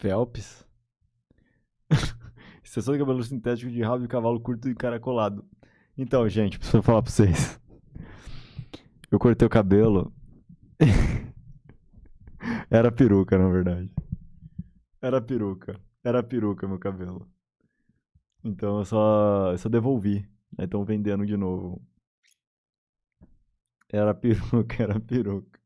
Phelps? Extensão de cabelo sintético de rabo de cavalo curto e encaracolado. Então, gente, preciso falar pra vocês. Eu cortei o cabelo. Era peruca, na verdade. Era peruca. Era peruca meu cabelo. Então eu só, eu só devolvi. Né? Aí estão vendendo de novo. Era peruca, era peruca.